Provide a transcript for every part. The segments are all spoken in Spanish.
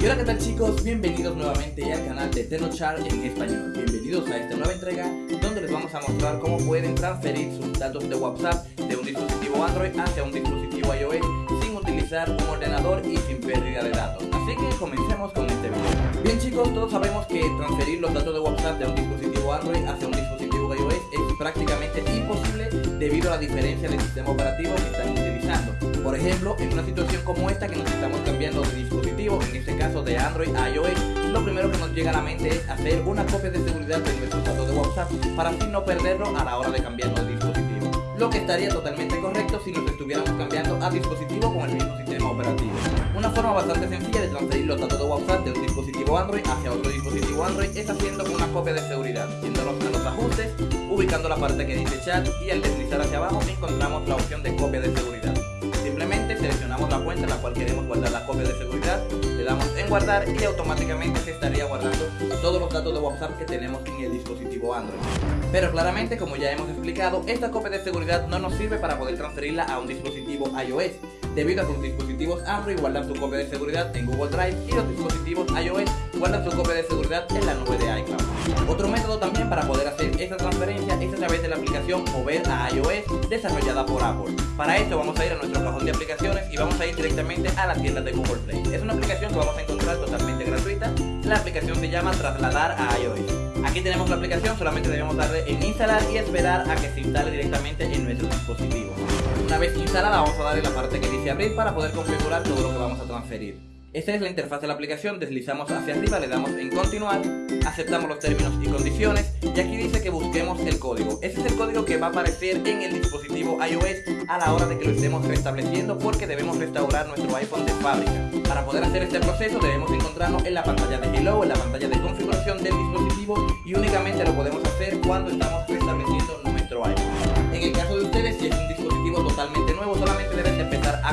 Y hola qué tal chicos, bienvenidos nuevamente al canal de TenoChart en español. Bienvenidos a esta nueva entrega donde les vamos a mostrar cómo pueden transferir sus datos de WhatsApp de un dispositivo Android hacia un dispositivo iOS sin utilizar un ordenador y sin pérdida de datos. Así que comencemos con este video. Bien chicos, todos sabemos que transferir los datos de WhatsApp de un dispositivo Android hacia un dispositivo iOS es prácticamente imposible debido a la diferencia de sistema operativo que están utilizando por ejemplo, en una situación como esta que nos estamos cambiando de dispositivo, en este caso de Android a iOS, lo primero que nos llega a la mente es hacer una copia de seguridad de nuestros datos de WhatsApp para así no perderlo a la hora de cambiarnos de dispositivo. Lo que estaría totalmente correcto si nos estuviéramos cambiando a dispositivo con el mismo sistema operativo. Una forma bastante sencilla de transferir los datos de WhatsApp de un dispositivo Android hacia otro dispositivo Android es haciendo una copia de seguridad, yéndonos a los ajustes, ubicando la parte que dice chat y al deslizar hacia abajo encontramos la opción de copia de seguridad seleccionamos la cuenta en la cual queremos guardar la copia de seguridad, le damos en guardar y automáticamente se estaría guardando todos los datos de WhatsApp que tenemos en el dispositivo Android. Pero claramente, como ya hemos explicado, esta copia de seguridad no nos sirve para poder transferirla a un dispositivo iOS, debido a que los dispositivos Android guardan su copia de seguridad en Google Drive y los dispositivos iOS guardan su copia de seguridad en la nube de iCloud. Otro método también para poder hacer esta transferencia es a través de la aplicación Mover a iOS desarrollada por Apple. Para esto vamos a ir a nuestro cajón de aplicaciones y vamos a ir directamente a la tienda de Google Play. Es una aplicación que vamos a encontrar totalmente gratuita. La aplicación se llama Trasladar a iOS. Aquí tenemos la aplicación, solamente debemos darle en instalar y esperar a que se instale directamente en nuestro dispositivo. Una vez instalada vamos a darle la parte que dice abrir para poder configurar todo lo que vamos a transferir. Esta es la interfaz de la aplicación, deslizamos hacia arriba, le damos en continuar, aceptamos los términos y condiciones y aquí dice que busquemos el código. Ese es el código que va a aparecer en el dispositivo iOS a la hora de que lo estemos restableciendo porque debemos restaurar nuestro iPhone de fábrica. Para poder hacer este proceso debemos encontrarnos en la pantalla de Hello, en la pantalla de configuración del dispositivo y únicamente lo podemos hacer cuando estamos restableciendo nuestro iPhone. En el caso de ustedes, si es un dispositivo totalmente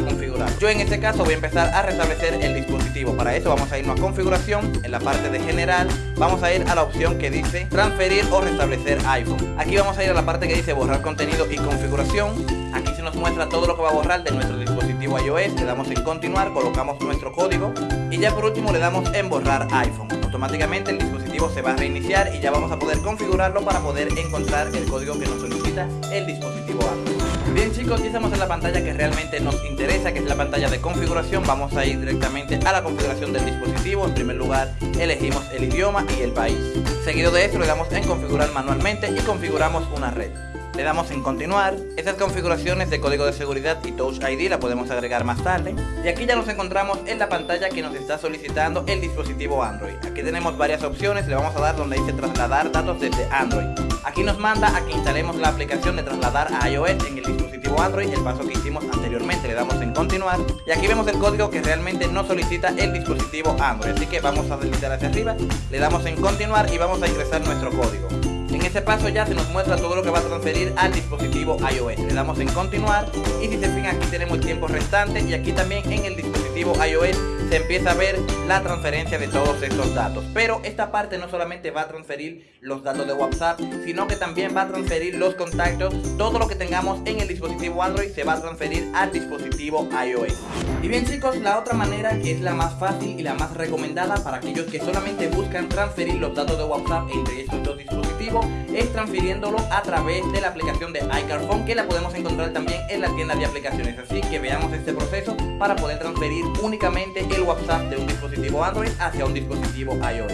configurar. Yo en este caso voy a empezar a restablecer el dispositivo. Para eso vamos a irnos a configuración, en la parte de general, vamos a ir a la opción que dice transferir o restablecer iPhone. Aquí vamos a ir a la parte que dice borrar contenido y configuración. Aquí se nos muestra todo lo que va a borrar de nuestro dispositivo iOS. Le damos en continuar, colocamos nuestro código y ya por último le damos en borrar iPhone. Automáticamente el dispositivo se va a reiniciar y ya vamos a poder configurarlo para poder encontrar el código que nos solicita el dispositivo Android. Bien chicos, ya estamos en la pantalla que realmente nos interesa, que es la pantalla de configuración. Vamos a ir directamente a la configuración del dispositivo. En primer lugar, elegimos el idioma y el país. Seguido de esto, le damos en configurar manualmente y configuramos una red. Le damos en continuar. Estas configuraciones de código de seguridad y Touch ID la podemos agregar más tarde. Y aquí ya nos encontramos en la pantalla que nos está solicitando el dispositivo Android. Aquí tenemos varias opciones. Le vamos a dar donde dice trasladar datos desde Android. Aquí nos manda a que instalemos la aplicación de trasladar a iOS en el dispositivo Android, el paso que hicimos anteriormente, le damos en continuar y aquí vemos el código que realmente nos solicita el dispositivo Android, así que vamos a deslizar hacia arriba, le damos en continuar y vamos a ingresar nuestro código. En este paso ya se nos muestra todo lo que va a transferir al dispositivo iOS. Le damos en continuar y si se fijan aquí tenemos el tiempo restante y aquí también en el dispositivo iOS se empieza a ver la transferencia de todos estos datos. Pero esta parte no solamente va a transferir los datos de WhatsApp, sino que también va a transferir los contactos. Todo lo que tengamos en el dispositivo Android se va a transferir al dispositivo iOS. Y bien chicos, la otra manera que es la más fácil y la más recomendada para aquellos que solamente buscan transferir los datos de WhatsApp entre estos dos dispositivos es transfiriéndolo a través de la aplicación de iCarphone que la podemos encontrar también en la tienda de aplicaciones. Así que veamos este proceso para poder transferir únicamente el WhatsApp de un dispositivo Android hacia un dispositivo iOS.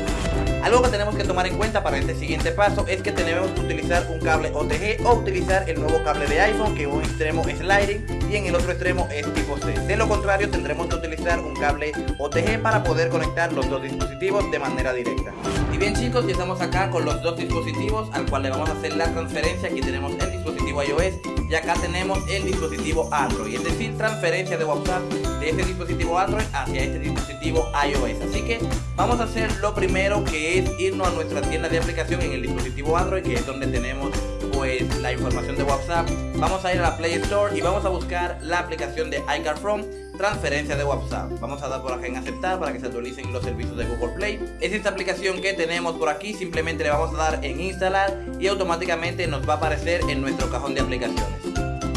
Algo que tenemos que tomar en cuenta para este siguiente paso es que tenemos que utilizar un cable OTG o utilizar el nuevo cable de iPhone que en un extremo es Lightning y en el otro extremo es tipo C. De lo contrario tendremos que utilizar un cable OTG para poder conectar los dos dispositivos de manera directa. Y bien chicos, ya estamos acá con los dos dispositivos al cual le vamos a hacer la transferencia. Aquí tenemos el dispositivo iOS y acá tenemos el dispositivo Android, es decir, transferencia de WhatsApp de este dispositivo Android hacia este dispositivo iOS. Así que vamos a hacer lo primero que es irnos a nuestra tienda de aplicación en el dispositivo Android, que es donde tenemos pues la información de WhatsApp. Vamos a ir a la Play Store y vamos a buscar la aplicación de iCar From transferencia de WhatsApp. Vamos a dar por acá en aceptar para que se actualicen los servicios de Google Play. Es esta aplicación que tenemos por aquí, simplemente le vamos a dar en instalar y automáticamente nos va a aparecer en nuestro cajón de aplicaciones.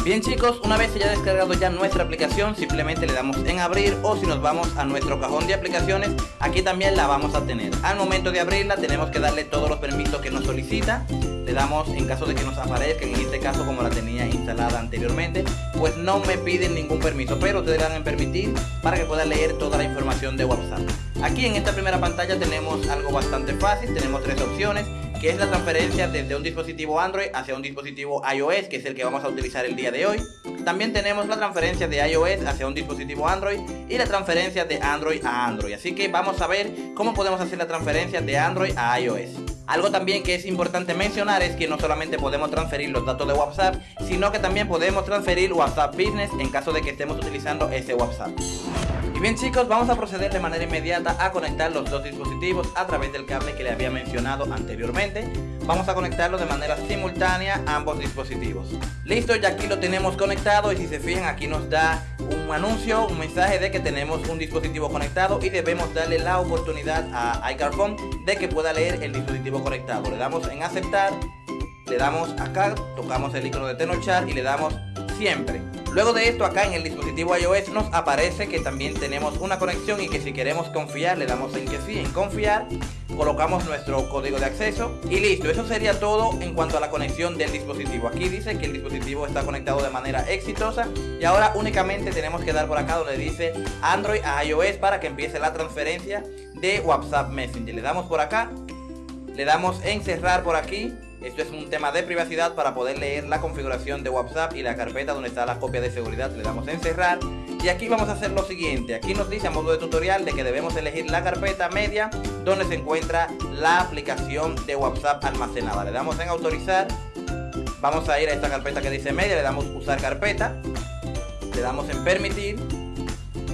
Bien chicos, una vez haya descargado ya nuestra aplicación, simplemente le damos en abrir o si nos vamos a nuestro cajón de aplicaciones, aquí también la vamos a tener. Al momento de abrirla tenemos que darle todos los permisos que nos solicita. Le damos en caso de que nos aparezca, en este caso como la tenía instalada anteriormente, pues no me piden ningún permiso, pero ustedes dan en permitir para que pueda leer toda la información de WhatsApp. Aquí en esta primera pantalla tenemos algo bastante fácil, tenemos tres opciones que es la transferencia desde un dispositivo Android hacia un dispositivo iOS, que es el que vamos a utilizar el día de hoy. También tenemos la transferencia de iOS hacia un dispositivo Android y la transferencia de Android a Android. Así que vamos a ver cómo podemos hacer la transferencia de Android a iOS. Algo también que es importante mencionar es que no solamente podemos transferir los datos de WhatsApp, sino que también podemos transferir WhatsApp Business en caso de que estemos utilizando ese WhatsApp. Y bien chicos, vamos a proceder de manera inmediata a conectar los dos dispositivos a través del cable que le había mencionado anteriormente. Vamos a conectarlo de manera simultánea a ambos dispositivos. Listo, ya aquí lo tenemos conectado y si se fijan aquí nos da un anuncio, un mensaje de que tenemos un dispositivo conectado y debemos darle la oportunidad a iCarphone de que pueda leer el dispositivo conectado. Le damos en aceptar, le damos acá, tocamos el icono de Tenochar y le damos siempre. Luego de esto acá en el dispositivo iOS nos aparece que también tenemos una conexión y que si queremos confiar le damos en que sí, en confiar, colocamos nuestro código de acceso y listo, eso sería todo en cuanto a la conexión del dispositivo. Aquí dice que el dispositivo está conectado de manera exitosa y ahora únicamente tenemos que dar por acá donde dice Android a iOS para que empiece la transferencia de WhatsApp Messenger. Le damos por acá, le damos en cerrar por aquí esto es un tema de privacidad para poder leer la configuración de WhatsApp y la carpeta donde está la copia de seguridad. Le damos en cerrar y aquí vamos a hacer lo siguiente. Aquí nos dice a modo de tutorial de que debemos elegir la carpeta media donde se encuentra la aplicación de WhatsApp almacenada. Le damos en autorizar. Vamos a ir a esta carpeta que dice media, le damos usar carpeta. Le damos en permitir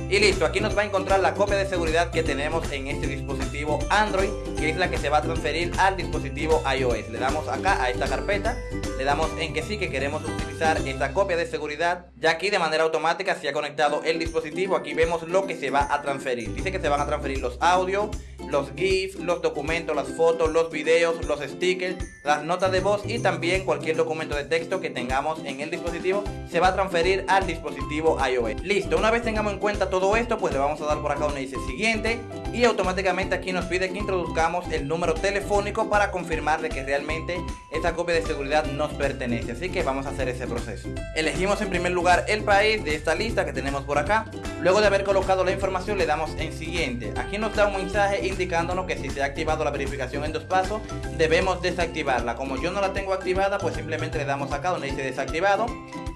y listo, aquí nos va a encontrar la copia de seguridad que tenemos en este dispositivo Android, que es la que se va a transferir al dispositivo iOS. Le damos acá a esta carpeta, le damos en que sí que queremos utilizar esta copia de seguridad. Ya aquí de manera automática se ha conectado el dispositivo, aquí vemos lo que se va a transferir. Dice que se van a transferir los audios, los GIFs, los documentos, las fotos, los videos, los stickers, las notas de voz y también cualquier documento de texto que tengamos en el dispositivo se va a transferir al dispositivo iOS. Listo, una vez tengamos en cuenta todo esto, pues le vamos a dar por acá donde dice siguiente y automáticamente aquí nos pide que introduzcamos el número telefónico para confirmar de que realmente esta copia de seguridad nos pertenece. Así que vamos a hacer ese proceso. Elegimos en primer lugar el país de esta lista que tenemos por acá. Luego de haber colocado la información le damos en siguiente. Aquí nos da un mensaje indicándonos que si se ha activado la verificación en dos pasos debemos desactivarla. Como yo no la tengo activada pues simplemente le damos acá donde dice desactivado.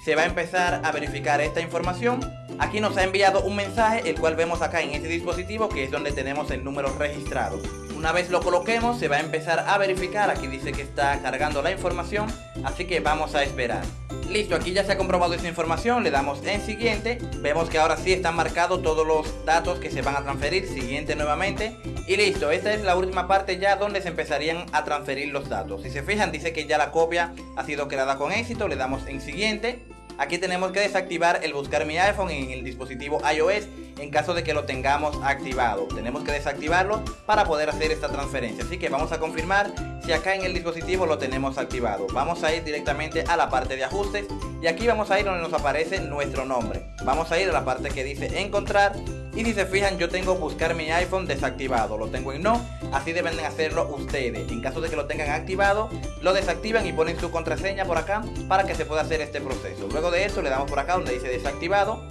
Se va a empezar a verificar esta información Aquí nos ha enviado un mensaje, el cual vemos acá en este dispositivo, que es donde tenemos el número registrado. Una vez lo coloquemos, se va a empezar a verificar. Aquí dice que está cargando la información, así que vamos a esperar. Listo, aquí ya se ha comprobado esa información, le damos en siguiente, vemos que ahora sí están marcados todos los datos que se van a transferir, siguiente nuevamente, y listo, esta es la última parte ya donde se empezarían a transferir los datos. Si se fijan dice que ya la copia ha sido creada con éxito, le damos en siguiente, Aquí tenemos que desactivar el buscar mi iPhone en el dispositivo iOS en caso de que lo tengamos activado. Tenemos que desactivarlo para poder hacer esta transferencia. Así que vamos a confirmar si acá en el dispositivo lo tenemos activado. Vamos a ir directamente a la parte de ajustes y aquí vamos a ir donde nos aparece nuestro nombre. Vamos a ir a la parte que dice encontrar y si se fijan yo tengo buscar mi iPhone desactivado, lo tengo en no, así deben hacerlo ustedes. En caso de que lo tengan activado, lo desactivan y ponen su contraseña por acá para que se pueda hacer este proceso. Luego de eso le damos por acá donde dice desactivado,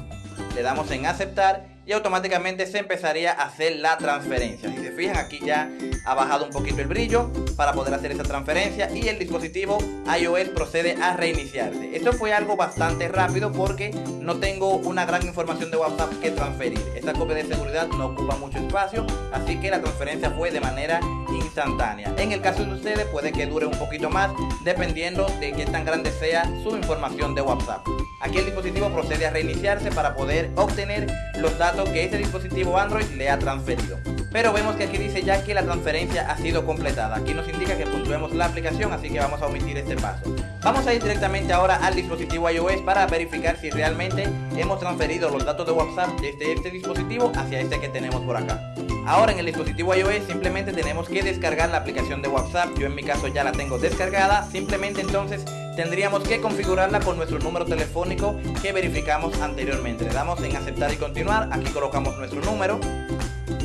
le damos en aceptar y automáticamente se empezaría a hacer la transferencia. Si se fijan aquí ya ha bajado un poquito el brillo para poder hacer esa transferencia y el dispositivo iOS procede a reiniciarse. Esto fue algo bastante rápido porque no tengo una gran información de WhatsApp que transferir. Esta copia de seguridad no ocupa mucho espacio, así que la transferencia fue de manera instantánea. En el caso de ustedes puede que dure un poquito más dependiendo de qué tan grande sea su información de WhatsApp. Aquí el dispositivo procede a reiniciarse para poder obtener los datos que este dispositivo Android le ha transferido. Pero vemos que aquí dice ya que la transferencia ha sido completada. Aquí nos indica que puntuemos la aplicación, así que vamos a omitir este paso. Vamos a ir directamente ahora al dispositivo iOS para verificar si realmente hemos transferido los datos de WhatsApp desde este dispositivo hacia este que tenemos por acá. Ahora en el dispositivo iOS simplemente tenemos que descargar la aplicación de WhatsApp. Yo en mi caso ya la tengo descargada. Simplemente entonces tendríamos que configurarla con nuestro número telefónico que verificamos anteriormente. Le damos en aceptar y continuar, aquí colocamos nuestro número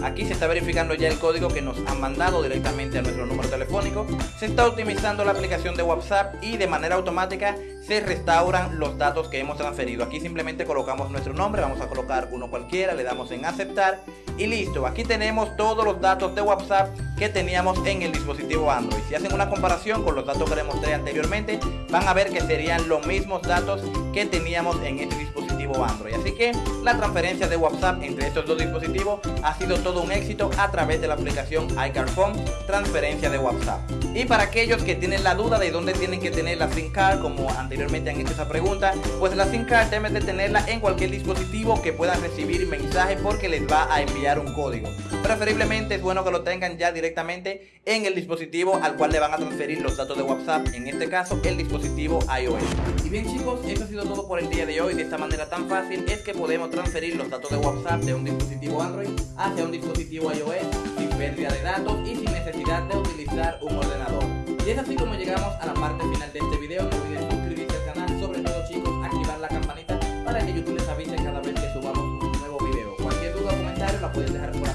Aquí se está verificando ya el código que nos han mandado directamente a nuestro número telefónico. Se está optimizando la aplicación de WhatsApp y de manera automática se restauran los datos que hemos transferido. Aquí simplemente colocamos nuestro nombre, vamos a colocar uno cualquiera, le damos en aceptar y listo. Aquí tenemos todos los datos de WhatsApp que teníamos en el dispositivo Android. Si hacen una comparación con los datos que les mostré anteriormente, van a ver que serían los mismos datos que teníamos en este dispositivo Android. Así que la transferencia de WhatsApp entre estos dos dispositivos ha sido todo un éxito a través de la aplicación iCarphone, transferencia de WhatsApp. Y para aquellos que tienen la duda de dónde tienen que tener la SIM card, como anteriormente han hecho esa pregunta, pues la SIM card deben de tenerla en cualquier dispositivo que puedan recibir mensaje porque les va a enviar un código. Preferiblemente es bueno que lo tengan ya directamente en el dispositivo al cual le van a transferir los datos de WhatsApp, en este caso el dispositivo iOS. Y bien chicos, eso ha sido todo por el día de hoy. De esta manera tan fácil es que podemos transferir los datos de WhatsApp de un dispositivo Android hacia un dispositivo iOS sin pérdida de datos y sin necesidad de utilizar un ordenador. Y es así como llegamos a la parte final de este video, no olviden suscribirse al canal, sobre todo chicos, activar la campanita para que YouTube les avise cada vez que subamos un nuevo video. Cualquier duda o comentario la pueden dejar por